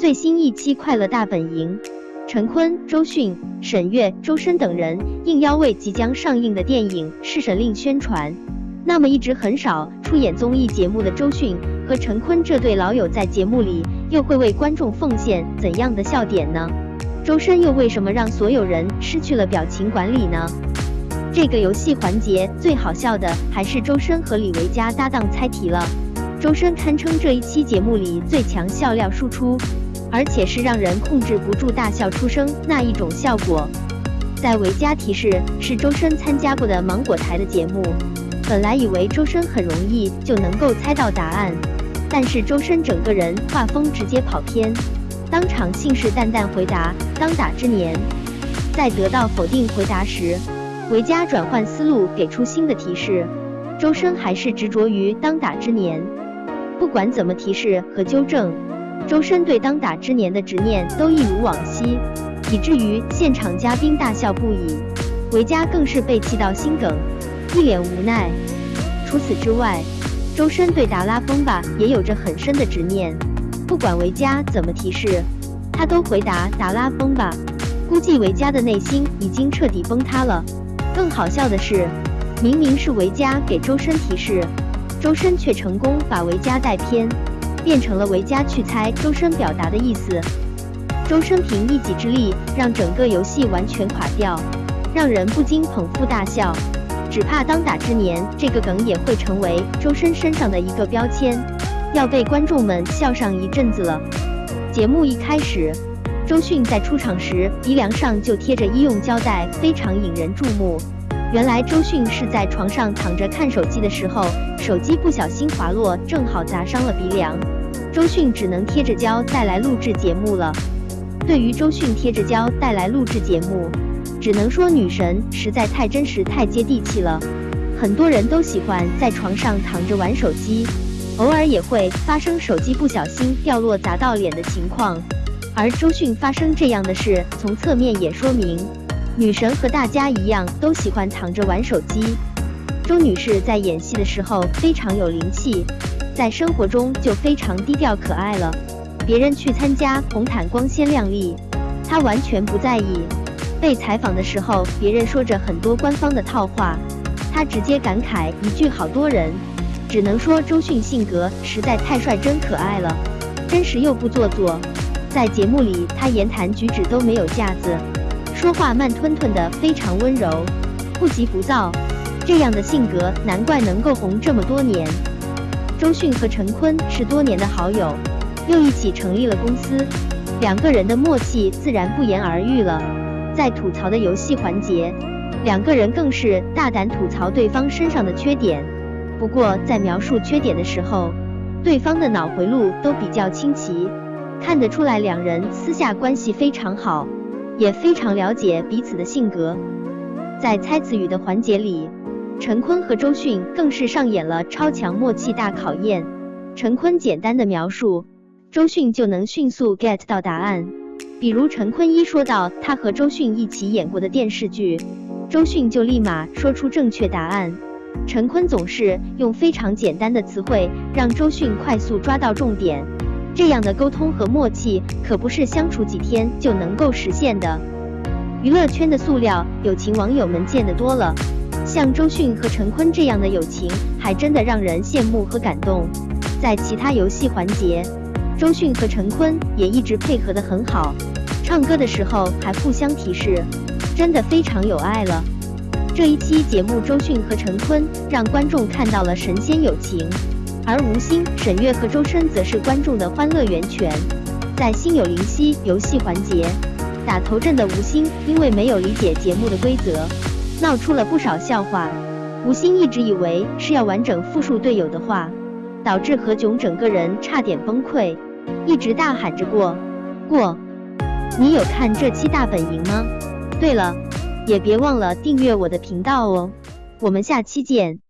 最新一期《快乐大本营》，陈坤、周迅、沈月、周深等人应邀为即将上映的电影《侍神令》宣传。那么，一直很少出演综艺节目的周迅和陈坤这对老友，在节目里又会为观众奉献怎样的笑点呢？周深又为什么让所有人失去了表情管理呢？这个游戏环节最好笑的还是周深和李维嘉搭档猜题了。周深堪称这一期节目里最强笑料输出，而且是让人控制不住大笑出声那一种效果。在维嘉提示是周深参加过的芒果台的节目，本来以为周深很容易就能够猜到答案，但是周深整个人画风直接跑偏，当场信誓旦旦回答当打之年，在得到否定回答时。维嘉转换思路，给出新的提示。周深还是执着于当打之年，不管怎么提示和纠正，周深对当打之年的执念都一如往昔，以至于现场嘉宾大笑不已。维嘉更是被气到心梗，一脸无奈。除此之外，周深对达拉崩吧也有着很深的执念，不管维嘉怎么提示，他都回答达拉崩吧。估计维嘉的内心已经彻底崩塌了。更好笑的是，明明是维嘉给周深提示，周深却成功把维嘉带偏，变成了维嘉去猜周深表达的意思。周深凭一己之力让整个游戏完全垮掉，让人不禁捧腹大笑。只怕当打之年这个梗也会成为周深身上的一个标签，要被观众们笑上一阵子了。节目一开始。周迅在出场时，鼻梁上就贴着医用胶带，非常引人注目。原来周迅是在床上躺着看手机的时候，手机不小心滑落，正好砸伤了鼻梁。周迅只能贴着胶带来录制节目了。对于周迅贴着胶带来录制节目，只能说女神实在太真实、太接地气了。很多人都喜欢在床上躺着玩手机，偶尔也会发生手机不小心掉落砸到脸的情况。而周迅发生这样的事，从侧面也说明，女神和大家一样都喜欢躺着玩手机。周女士在演戏的时候非常有灵气，在生活中就非常低调可爱了。别人去参加红毯光鲜亮丽，她完全不在意。被采访的时候，别人说着很多官方的套话，她直接感慨一句：“好多人。”只能说周迅性格实在太率真可爱了，真实又不做作。在节目里，她言谈举止都没有架子，说话慢吞吞的，非常温柔，不急不躁。这样的性格，难怪能够红这么多年。周迅和陈坤是多年的好友，又一起成立了公司，两个人的默契自然不言而喻了。在吐槽的游戏环节，两个人更是大胆吐槽对方身上的缺点。不过在描述缺点的时候，对方的脑回路都比较清奇。看得出来，两人私下关系非常好，也非常了解彼此的性格。在猜词语的环节里，陈坤和周迅更是上演了超强默契大考验。陈坤简单的描述，周迅就能迅速 get 到答案。比如陈坤一说到他和周迅一起演过的电视剧，周迅就立马说出正确答案。陈坤总是用非常简单的词汇，让周迅快速抓到重点。这样的沟通和默契可不是相处几天就能够实现的。娱乐圈的塑料友情，网友们见得多了，像周迅和陈坤这样的友情，还真的让人羡慕和感动。在其他游戏环节，周迅和陈坤也一直配合得很好，唱歌的时候还互相提示，真的非常有爱了。这一期节目，周迅和陈坤让观众看到了神仙友情。而吴昕、沈月和周深则是观众的欢乐源泉。在心有灵犀游戏环节，打头阵的吴昕因为没有理解节目的规则，闹出了不少笑话。吴昕一直以为是要完整复述队友的话，导致何炅整个人差点崩溃，一直大喊着过过。你有看这期大本营吗？对了，也别忘了订阅我的频道哦。我们下期见。